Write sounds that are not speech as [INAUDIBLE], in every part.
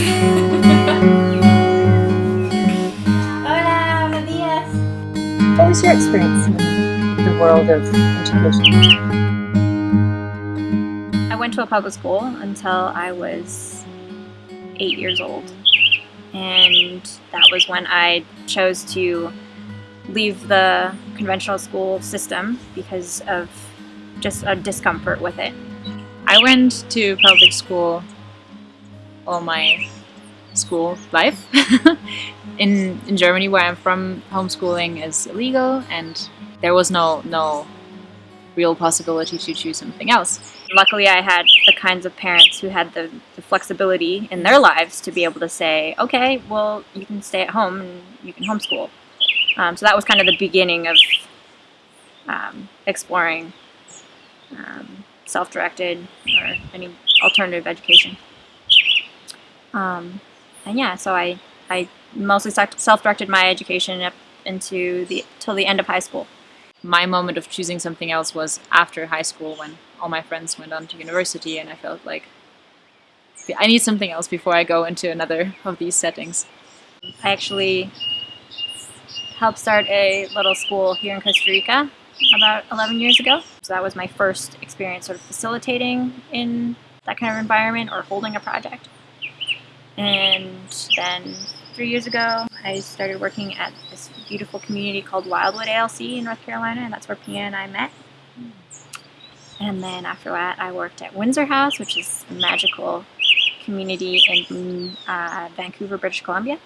Hola, buenos días. What was your experience in the world of education? I went to a public school until I was eight years old. And that was when I chose to leave the conventional school system because of just a discomfort with it. I went to public school all my school life. [LAUGHS] in, in Germany, where I'm from, homeschooling is illegal and there was no, no real possibility to choose something else. Luckily, I had the kinds of parents who had the, the, flexibility in their lives to be able to say, okay, well, you can stay at home and you can homeschool. Um, so that was kind of the beginning of um, exploring um, self-directed or any alternative education. Um, and yeah, so I, I mostly self-directed my education up into the till the end of high school. My moment of choosing something else was after high school when all my friends went on to university and I felt like I need something else before I go into another of these settings. I actually helped start a little school here in Costa Rica about 11 years ago. So that was my first experience sort of facilitating in that kind of environment or holding a project. And then three years ago, I started working at this beautiful community called Wildwood ALC in North Carolina, and that's where Pia and I met. And then after that, I worked at Windsor House, which is a magical community in uh, Vancouver, British Columbia.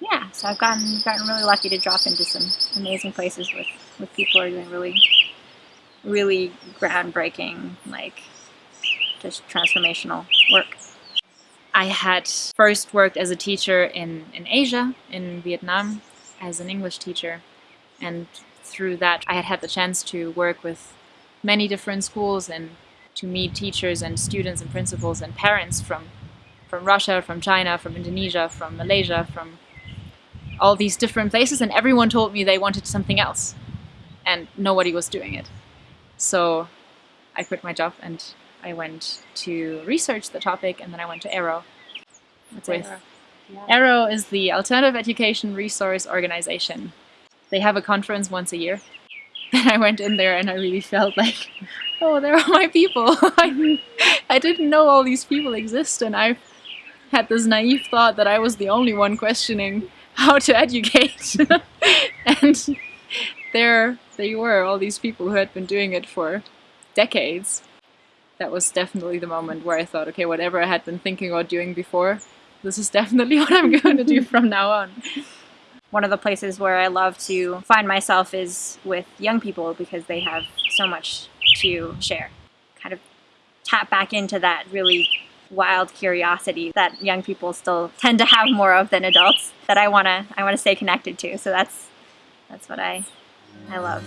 Yeah, so I've gotten gotten really lucky to drop into some amazing places with, with people who are doing really, really groundbreaking, like, just transformational work. I had first worked as a teacher in, in Asia, in Vietnam, as an English teacher. And through that, I had had the chance to work with many different schools and to meet teachers and students and principals and parents from, from Russia, from China, from Indonesia, from Malaysia, from all these different places. And everyone told me they wanted something else. And nobody was doing it. So I quit my job and I went to research the topic and then I went to AERO. What's with AERO? Yeah. AERO is the Alternative Education Resource Organization. They have a conference once a year. [LAUGHS] Then I went in there and I really felt like, oh, there are my people. [LAUGHS] I, I didn't know all these people exist and I had this naive thought that I was the only one questioning how to educate. [LAUGHS] and there they were, all these people who had been doing it for decades that was definitely the moment where I thought, okay, whatever I had been thinking about doing before, this is definitely [LAUGHS] what I'm going to do from now on. One of the places where I love to find myself is with young people because they have so much to share. Kind of tap back into that really wild curiosity that young people still tend to have more of than adults that I want to I want to stay connected to. So that's that's what I I love.